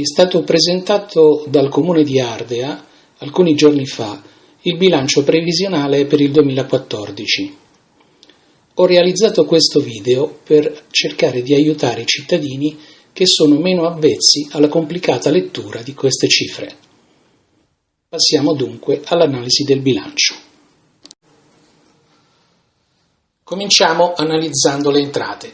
è stato presentato dal Comune di Ardea alcuni giorni fa il bilancio previsionale per il 2014. Ho realizzato questo video per cercare di aiutare i cittadini che sono meno avvezzi alla complicata lettura di queste cifre. Passiamo dunque all'analisi del bilancio. Cominciamo analizzando le entrate.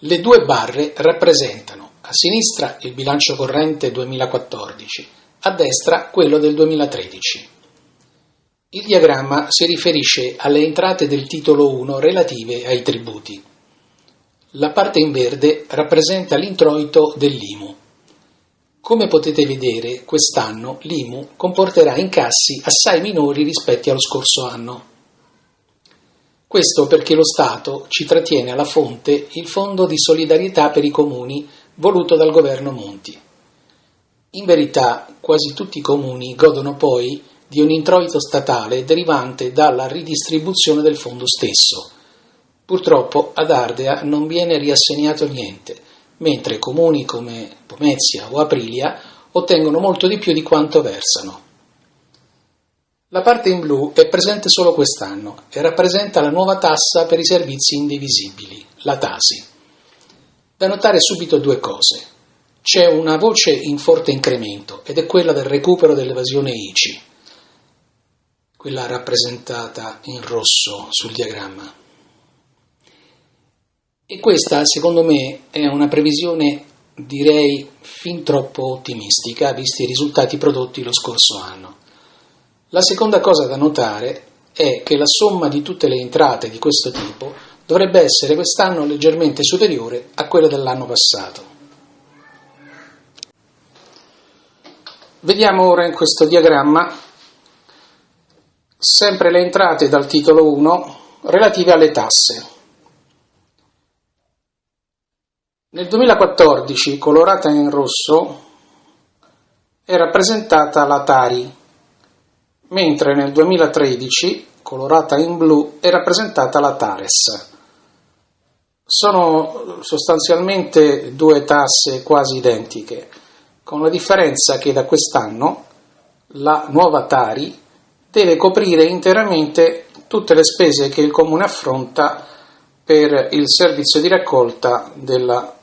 Le due barre rappresentano a sinistra il bilancio corrente 2014, a destra quello del 2013. Il diagramma si riferisce alle entrate del titolo 1 relative ai tributi. La parte in verde rappresenta l'introito dell'IMU. Come potete vedere, quest'anno l'IMU comporterà incassi assai minori rispetto allo scorso anno. Questo perché lo Stato ci trattiene alla fonte il Fondo di solidarietà per i comuni voluto dal governo Monti. In verità quasi tutti i comuni godono poi di un introito statale derivante dalla ridistribuzione del fondo stesso. Purtroppo ad Ardea non viene riassegnato niente, mentre comuni come Pomezia o Aprilia ottengono molto di più di quanto versano. La parte in blu è presente solo quest'anno e rappresenta la nuova tassa per i servizi indivisibili, la TASI. Da notare subito due cose. C'è una voce in forte incremento ed è quella del recupero dell'evasione ICI, quella rappresentata in rosso sul diagramma. E questa, secondo me, è una previsione, direi, fin troppo ottimistica, visti i risultati prodotti lo scorso anno. La seconda cosa da notare è che la somma di tutte le entrate di questo tipo dovrebbe essere quest'anno leggermente superiore a quella dell'anno passato. Vediamo ora in questo diagramma sempre le entrate dal titolo 1 relative alle tasse. Nel 2014, colorata in rosso, è rappresentata la Tari, mentre nel 2013, colorata in blu, è rappresentata la Tares. Sono sostanzialmente due tasse quasi identiche, con la differenza che da quest'anno la nuova Tari deve coprire interamente tutte le spese che il Comune affronta per il servizio di raccolta della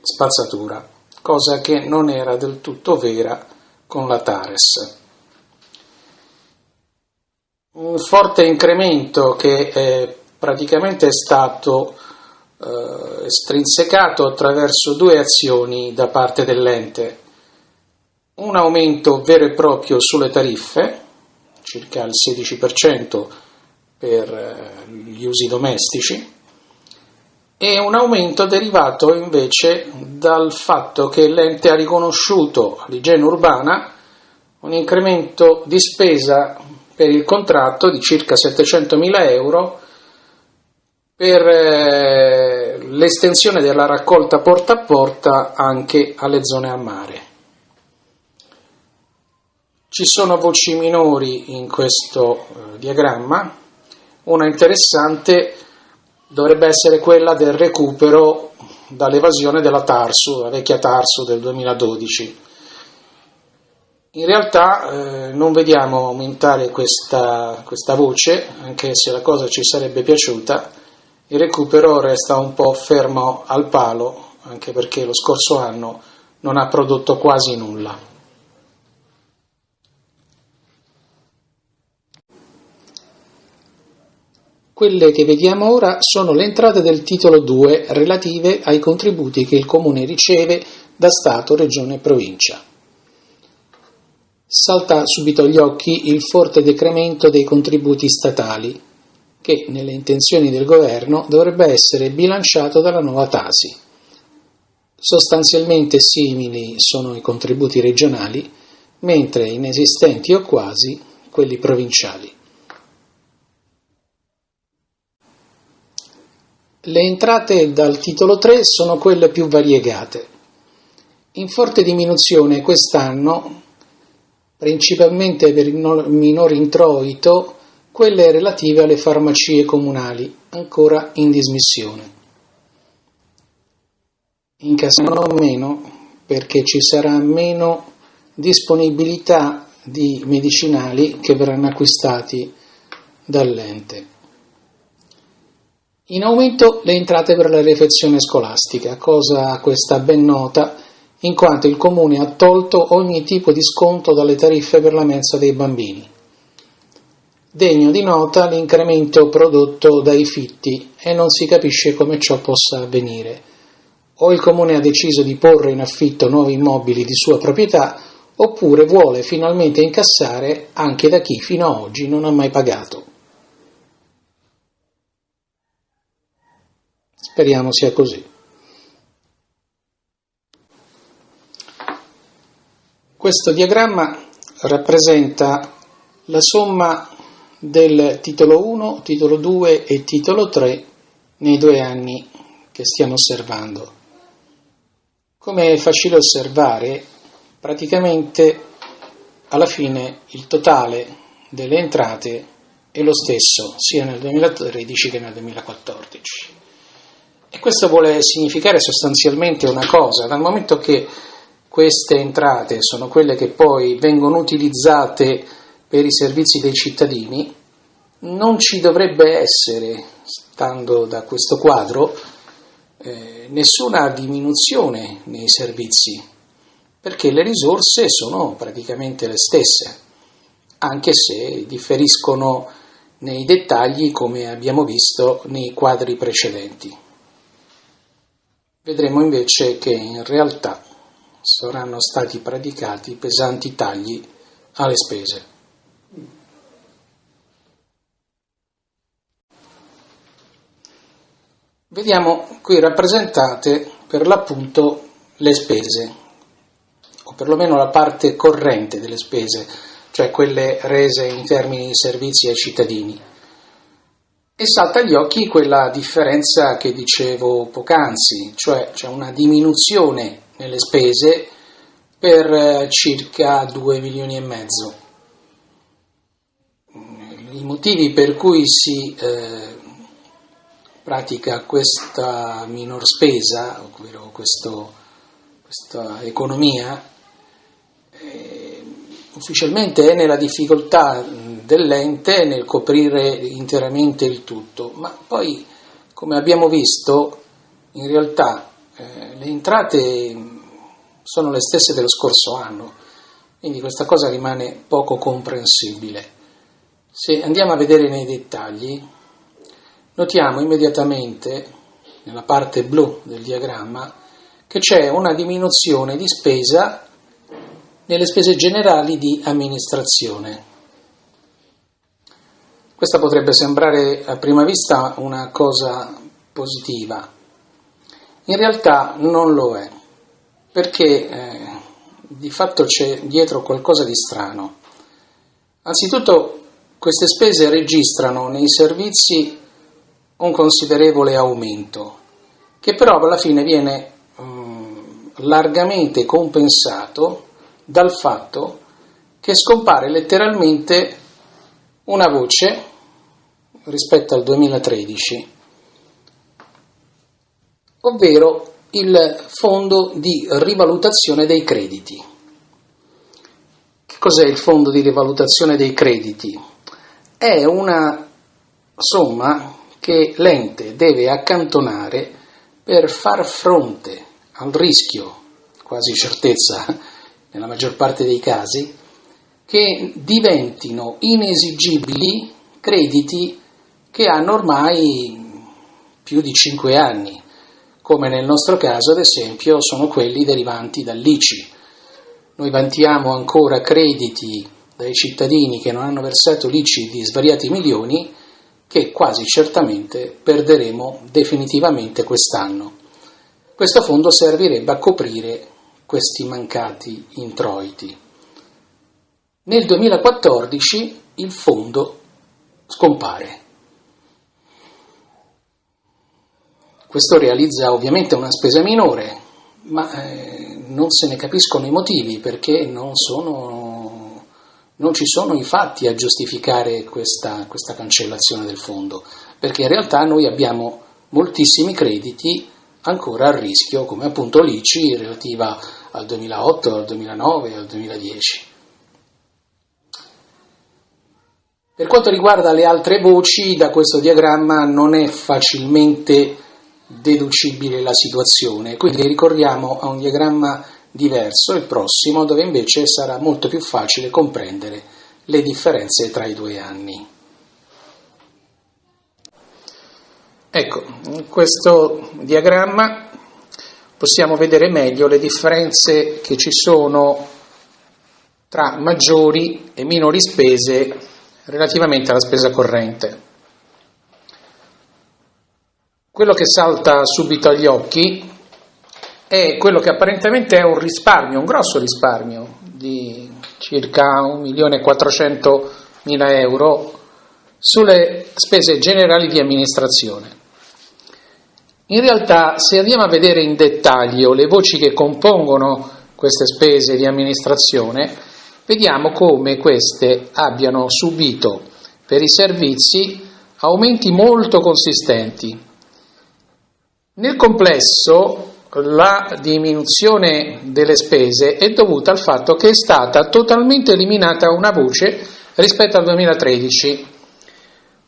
spazzatura, cosa che non era del tutto vera con la Tares. Un forte incremento che eh, praticamente è stato eh, strinsecato attraverso due azioni da parte dell'ente. Un aumento vero e proprio sulle tariffe, circa il 16% per eh, gli usi domestici, e un aumento derivato invece dal fatto che l'ente ha riconosciuto all'igiene urbana un incremento di spesa per il contratto di circa 700.000 euro per eh, l'estensione della raccolta porta a porta anche alle zone a mare. Ci sono voci minori in questo eh, diagramma, una interessante dovrebbe essere quella del recupero dall'evasione della Tarsu, la vecchia Tarsu del 2012. In realtà eh, non vediamo aumentare questa, questa voce, anche se la cosa ci sarebbe piaciuta, il recupero resta un po' fermo al palo, anche perché lo scorso anno non ha prodotto quasi nulla. Quelle che vediamo ora sono le entrate del titolo 2 relative ai contributi che il Comune riceve da Stato, Regione e Provincia. Salta subito agli occhi il forte decremento dei contributi statali, che nelle intenzioni del governo dovrebbe essere bilanciato dalla nuova Tasi. Sostanzialmente simili sono i contributi regionali, mentre inesistenti o quasi quelli provinciali. Le entrate dal titolo 3 sono quelle più variegate. In forte diminuzione quest'anno, principalmente per il minor introito, quelle relative alle farmacie comunali, ancora in dismissione. Incassano meno perché ci sarà meno disponibilità di medicinali che verranno acquistati dall'ente. In aumento le entrate per la refezione scolastica, cosa questa ben nota, in quanto il Comune ha tolto ogni tipo di sconto dalle tariffe per la mensa dei bambini. Degno di nota l'incremento prodotto dai fitti e non si capisce come ciò possa avvenire. O il Comune ha deciso di porre in affitto nuovi immobili di sua proprietà, oppure vuole finalmente incassare anche da chi fino ad oggi non ha mai pagato. Speriamo sia così. Questo diagramma rappresenta la somma del titolo 1, titolo 2 e titolo 3 nei due anni che stiamo osservando. Come è facile osservare, praticamente alla fine il totale delle entrate è lo stesso sia nel 2013 che nel 2014. E questo vuole significare sostanzialmente una cosa, dal momento che queste entrate sono quelle che poi vengono utilizzate per i servizi dei cittadini, non ci dovrebbe essere, stando da questo quadro, eh, nessuna diminuzione nei servizi, perché le risorse sono praticamente le stesse, anche se differiscono nei dettagli come abbiamo visto nei quadri precedenti. Vedremo invece che in realtà saranno stati praticati pesanti tagli alle spese. Vediamo qui rappresentate per l'appunto le spese, o perlomeno la parte corrente delle spese, cioè quelle rese in termini di servizi ai cittadini. E salta agli occhi quella differenza che dicevo poc'anzi, cioè c'è una diminuzione nelle spese per eh, circa 2 milioni e mezzo. I motivi per cui si eh, pratica questa minor spesa, ovvero questo, questa economia, eh, ufficialmente è nella difficoltà dell'ente nel coprire interamente il tutto, ma poi, come abbiamo visto, in realtà eh, le entrate sono le stesse dello scorso anno, quindi questa cosa rimane poco comprensibile. Se andiamo a vedere nei dettagli, notiamo immediatamente, nella parte blu del diagramma, che c'è una diminuzione di spesa nelle spese generali di amministrazione. Questa potrebbe sembrare a prima vista una cosa positiva, in realtà non lo è, perché eh, di fatto c'è dietro qualcosa di strano. Anzitutto queste spese registrano nei servizi un considerevole aumento, che però alla fine viene um, largamente compensato dal fatto che scompare letteralmente una voce rispetto al 2013, ovvero il fondo di rivalutazione dei crediti. Che cos'è il fondo di rivalutazione dei crediti? È una somma che l'ente deve accantonare per far fronte al rischio, quasi certezza nella maggior parte dei casi, che diventino inesigibili crediti che hanno ormai più di 5 anni, come nel nostro caso ad esempio sono quelli derivanti dall'ICI. Noi vantiamo ancora crediti dai cittadini che non hanno versato l'ICI di svariati milioni che quasi certamente perderemo definitivamente quest'anno. Questo fondo servirebbe a coprire questi mancati introiti. Nel 2014 il fondo scompare. Questo realizza ovviamente una spesa minore, ma eh, non se ne capiscono i motivi perché non, sono, non ci sono i fatti a giustificare questa, questa cancellazione del fondo, perché in realtà noi abbiamo moltissimi crediti ancora a rischio, come appunto l'ICI relativa al 2008, al 2009, al 2010. Per quanto riguarda le altre voci, da questo diagramma non è facilmente deducibile la situazione, quindi ricorriamo a un diagramma diverso, il prossimo, dove invece sarà molto più facile comprendere le differenze tra i due anni. Ecco, in questo diagramma possiamo vedere meglio le differenze che ci sono tra maggiori e minori spese relativamente alla spesa corrente. Quello che salta subito agli occhi è quello che apparentemente è un risparmio, un grosso risparmio di circa 1.400.000 euro sulle spese generali di amministrazione. In realtà, se andiamo a vedere in dettaglio le voci che compongono queste spese di amministrazione, vediamo come queste abbiano subito per i servizi aumenti molto consistenti. Nel complesso la diminuzione delle spese è dovuta al fatto che è stata totalmente eliminata una voce rispetto al 2013,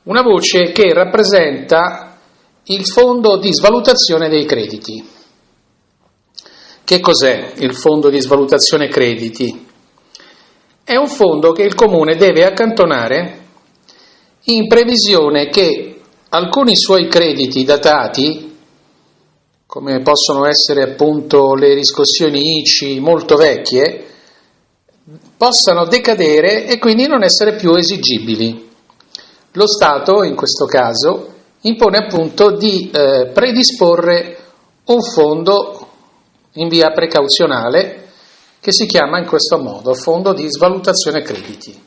una voce che rappresenta il fondo di svalutazione dei crediti. Che cos'è il fondo di svalutazione crediti? È un fondo che il comune deve accantonare in previsione che alcuni suoi crediti datati, come possono essere appunto le riscossioni ICI molto vecchie, possano decadere e quindi non essere più esigibili. Lo Stato, in questo caso, impone appunto di eh, predisporre un fondo in via precauzionale che si chiama in questo modo Fondo di svalutazione crediti.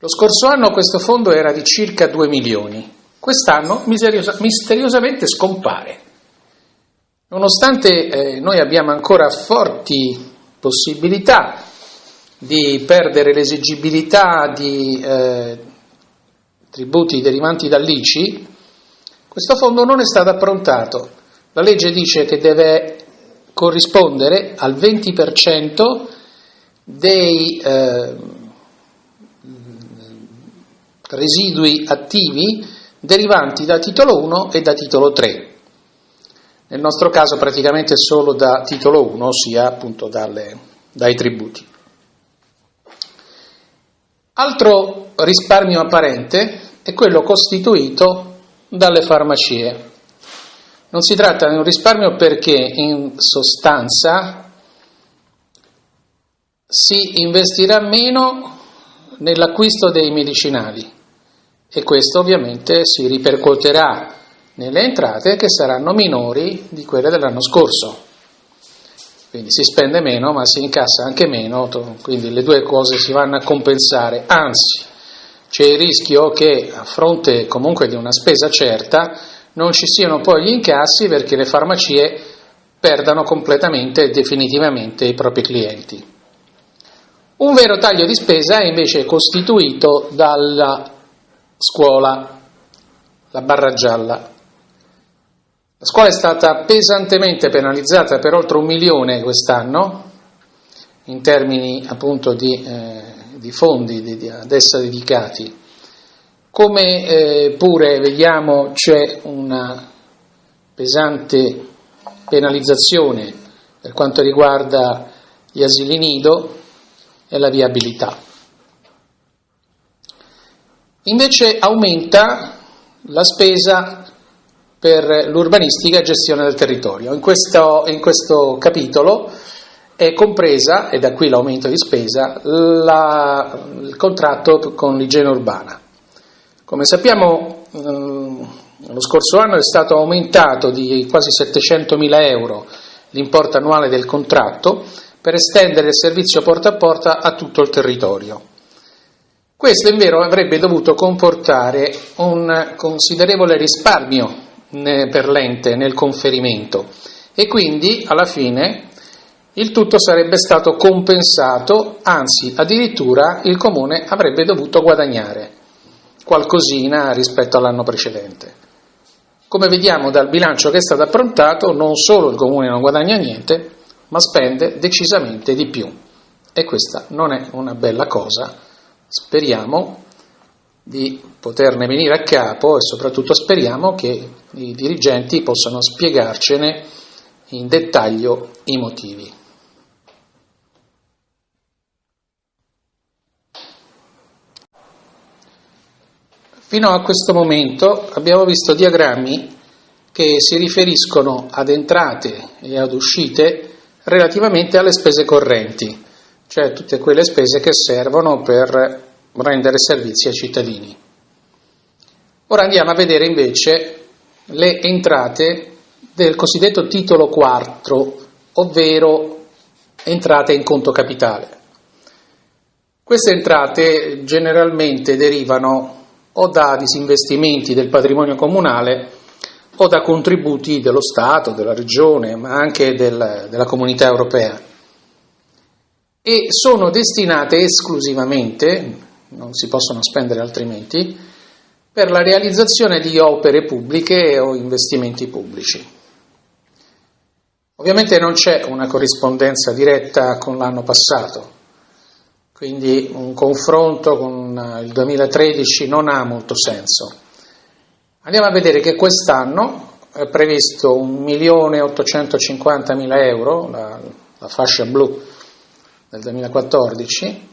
Lo scorso anno questo fondo era di circa 2 milioni, quest'anno misteriosamente scompare. Nonostante eh, noi abbiamo ancora forti possibilità di perdere l'esigibilità di eh, tributi derivanti dall'ICI, questo fondo non è stato approntato. La legge dice che deve corrispondere al 20% dei eh, residui attivi derivanti da titolo 1 e da titolo 3. Nel nostro caso praticamente solo da titolo 1, ossia appunto dalle, dai tributi. Altro risparmio apparente è quello costituito dalle farmacie. Non si tratta di un risparmio perché in sostanza si investirà meno nell'acquisto dei medicinali e questo ovviamente si ripercuoterà nelle entrate che saranno minori di quelle dell'anno scorso. Quindi si spende meno ma si incassa anche meno, quindi le due cose si vanno a compensare, anzi c'è il rischio che a fronte comunque di una spesa certa non ci siano poi gli incassi perché le farmacie perdano completamente e definitivamente i propri clienti. Un vero taglio di spesa è invece costituito dalla scuola, la barra gialla. La scuola è stata pesantemente penalizzata per oltre un milione quest'anno in termini appunto di eh, di fondi di, di, ad essa dedicati. Come eh, pure vediamo c'è una pesante penalizzazione per quanto riguarda gli asili nido e la viabilità. Invece aumenta la spesa per l'urbanistica e gestione del territorio. In questo, in questo capitolo è compresa, e da qui l'aumento di spesa, la, il contratto con l'igiene urbana. Come sappiamo, eh, lo scorso anno è stato aumentato di quasi 700 mila euro l'importo annuale del contratto per estendere il servizio porta a porta a tutto il territorio. Questo in vero avrebbe dovuto comportare un considerevole risparmio per l'ente nel conferimento e quindi alla fine il tutto sarebbe stato compensato, anzi addirittura il comune avrebbe dovuto guadagnare qualcosina rispetto all'anno precedente. Come vediamo dal bilancio che è stato approntato, non solo il comune non guadagna niente, ma spende decisamente di più. E questa non è una bella cosa. Speriamo di poterne venire a capo e soprattutto speriamo che i dirigenti possano spiegarcene in dettaglio i motivi. Fino a questo momento abbiamo visto diagrammi che si riferiscono ad entrate e ad uscite relativamente alle spese correnti, cioè tutte quelle spese che servono per rendere servizi ai cittadini. Ora andiamo a vedere invece le entrate del cosiddetto titolo 4, ovvero entrate in conto capitale. Queste entrate generalmente derivano o da disinvestimenti del patrimonio comunale o da contributi dello Stato, della Regione, ma anche del, della comunità europea e sono destinate esclusivamente, non si possono spendere altrimenti, per la realizzazione di opere pubbliche o investimenti pubblici. Ovviamente non c'è una corrispondenza diretta con l'anno passato, quindi un confronto con il 2013 non ha molto senso. Andiamo a vedere che quest'anno è previsto 1.850.000 euro, la, la fascia blu del 2014,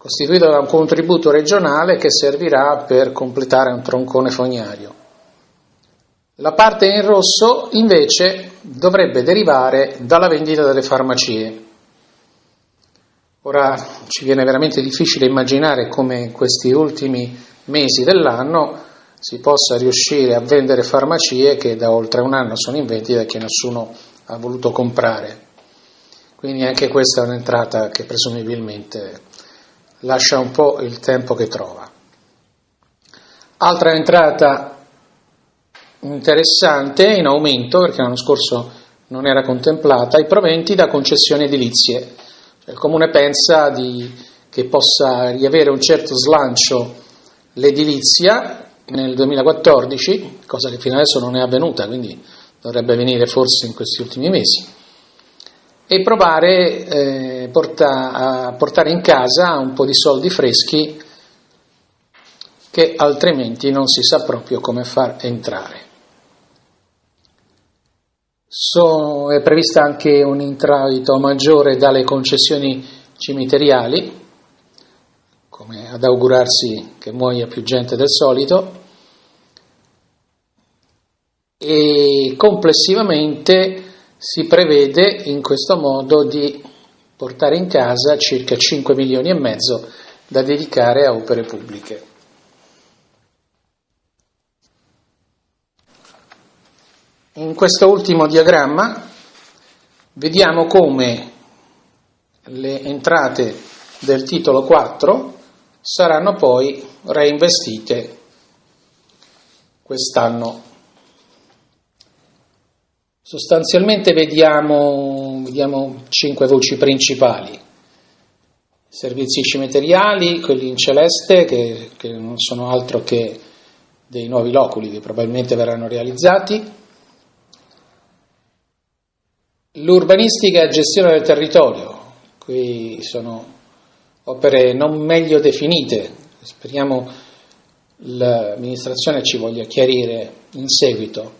costituito da un contributo regionale che servirà per completare un troncone fognario. La parte in rosso invece dovrebbe derivare dalla vendita delle farmacie, Ora ci viene veramente difficile immaginare come in questi ultimi mesi dell'anno si possa riuscire a vendere farmacie che da oltre un anno sono in vendita e che nessuno ha voluto comprare. Quindi anche questa è un'entrata che presumibilmente lascia un po' il tempo che trova. Altra entrata interessante in aumento, perché l'anno scorso non era contemplata, i proventi da concessioni edilizie il Comune pensa di, che possa riavere un certo slancio l'edilizia nel 2014, cosa che fino adesso non è avvenuta, quindi dovrebbe avvenire forse in questi ultimi mesi, e provare eh, porta, a portare in casa un po' di soldi freschi che altrimenti non si sa proprio come far entrare. So, è prevista anche un introito maggiore dalle concessioni cimiteriali, come ad augurarsi che muoia più gente del solito, e complessivamente si prevede in questo modo di portare in casa circa 5 milioni e mezzo da dedicare a opere pubbliche. In questo ultimo diagramma vediamo come le entrate del titolo 4 saranno poi reinvestite quest'anno. Sostanzialmente vediamo, vediamo cinque voci principali. Servizi cimiteriali, quelli in celeste, che, che non sono altro che dei nuovi loculi che probabilmente verranno realizzati, L'urbanistica e gestione del territorio, qui sono opere non meglio definite, speriamo l'amministrazione ci voglia chiarire in seguito.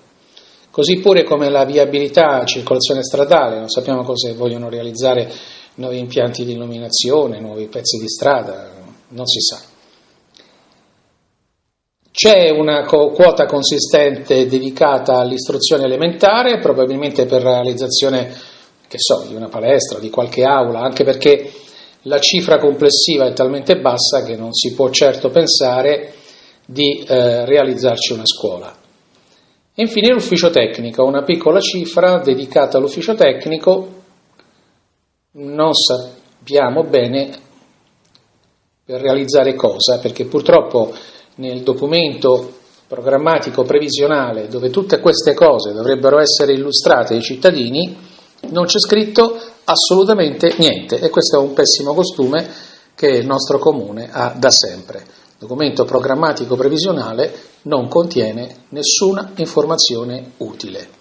Così pure come la viabilità, circolazione stradale, non sappiamo cosa vogliono realizzare nuovi impianti di illuminazione, nuovi pezzi di strada, non si sa. C'è una quota consistente dedicata all'istruzione elementare, probabilmente per la realizzazione so, di una palestra, di qualche aula, anche perché la cifra complessiva è talmente bassa che non si può certo pensare di eh, realizzarci una scuola. E infine l'ufficio tecnico, una piccola cifra dedicata all'ufficio tecnico, non sappiamo bene per realizzare cosa, perché purtroppo nel documento programmatico previsionale dove tutte queste cose dovrebbero essere illustrate ai cittadini, non c'è scritto assolutamente niente e questo è un pessimo costume che il nostro comune ha da sempre. Documento programmatico previsionale non contiene nessuna informazione utile.